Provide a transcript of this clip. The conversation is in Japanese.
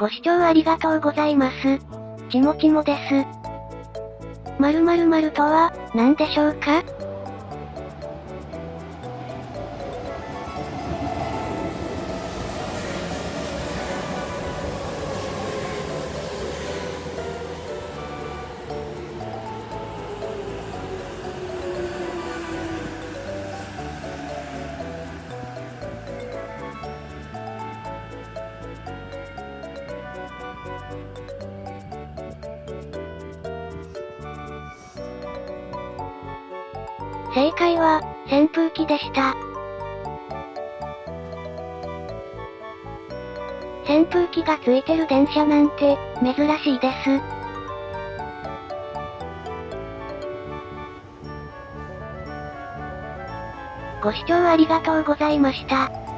ご視聴ありがとうございます。ちもちもです。〇〇〇とは、何でしょうか？正解は、扇風機でした。扇風機がついてる電車なんて、珍しいです。ご視聴ありがとうございました。